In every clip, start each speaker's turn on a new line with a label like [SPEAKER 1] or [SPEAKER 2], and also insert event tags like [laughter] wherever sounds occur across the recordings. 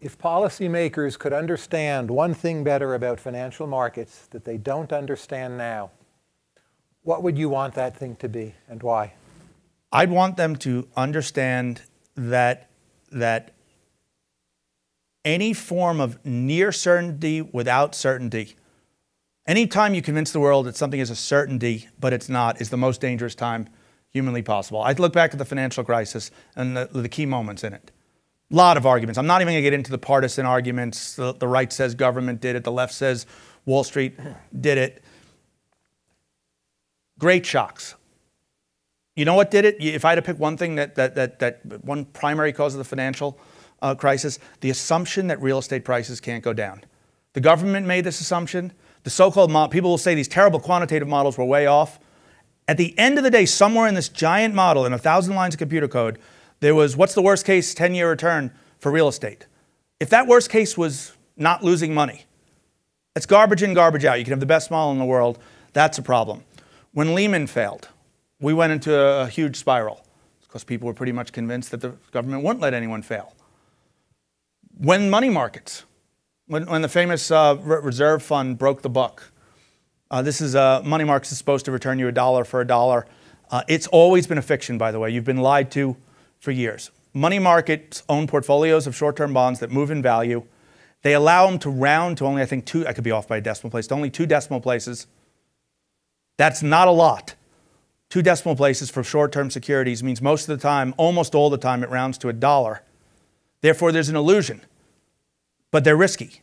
[SPEAKER 1] If policymakers could understand one thing better about financial markets that they don't understand now, what would you want that thing to be and why?
[SPEAKER 2] I'd want them to understand that that any form of near certainty without certainty, anytime you convince the world that something is a certainty but it's not, is the most dangerous time humanly possible. I look back at the financial crisis and the, the key moments in it. A lot of arguments. I'm not even going to get into the partisan arguments. The, the right says government did it, the left says Wall Street did it. Great shocks. You know what did it? If I had to pick one thing that, that, that, that one primary cause of the financial uh, crisis, the assumption that real estate prices can't go down. The government made this assumption. The so-called people will say these terrible quantitative models were way off. At the end of the day, somewhere in this giant model, in a thousand lines of computer code, there was what's the worst case 10 year return for real estate? If that worst case was not losing money, it's garbage in, garbage out. You can have the best model in the world. That's a problem. When Lehman failed, we went into a huge spiral because people were pretty much convinced that the government wouldn't let anyone fail. When money markets, when, when the famous uh, reserve fund broke the buck, uh, this is uh, money markets is supposed to return you a dollar for a dollar. Uh, it's always been a fiction, by the way. You've been lied to for years. Money markets own portfolios of short-term bonds that move in value. They allow them to round to only, I think, two, I could be off by a decimal place, to only two decimal places. That's not a lot. Two decimal places for short-term securities means most of the time, almost all the time, it rounds to a dollar. Therefore, there's an illusion, but they're risky.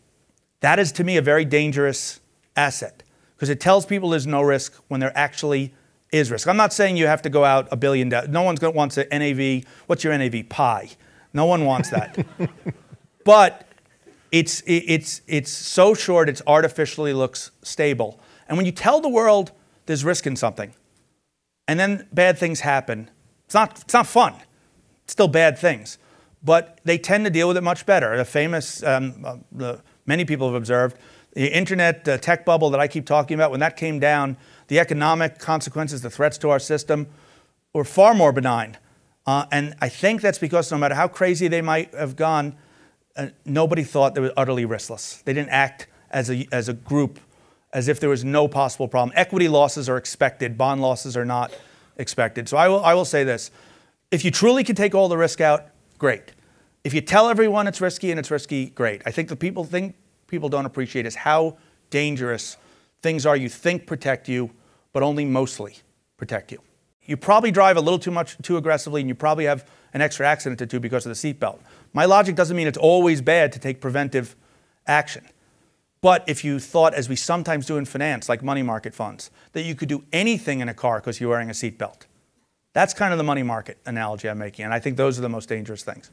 [SPEAKER 2] That is, to me, a very dangerous asset because it tells people there's no risk when there actually is risk. I'm not saying you have to go out a billion. No one's going to wants an NAV. What's your NAV? Pi. No one wants that. [laughs] but it's it's it's so short. It artificially looks stable. And when you tell the world there's risk in something, and then bad things happen, it's not it's not fun. It's still bad things, but they tend to deal with it much better. The famous, um, uh, the, many people have observed, the internet uh, tech bubble that I keep talking about. When that came down the economic consequences, the threats to our system were far more benign. Uh, and I think that's because no matter how crazy they might have gone, uh, nobody thought they were utterly riskless. They didn't act as a, as a group as if there was no possible problem. Equity losses are expected, bond losses are not expected. So I will, I will say this if you truly can take all the risk out, great. If you tell everyone it's risky and it's risky, great. I think the people think people don't appreciate is how dangerous things are you think protect you, but only mostly protect you. You probably drive a little too much, too aggressively, and you probably have an extra accident or two because of the seatbelt. My logic doesn't mean it's always bad to take preventive action. But if you thought, as we sometimes do in finance, like money market funds, that you could do anything in a car because you're wearing a seatbelt, that's kind of the money market analogy I'm making, and I think those are the most dangerous things.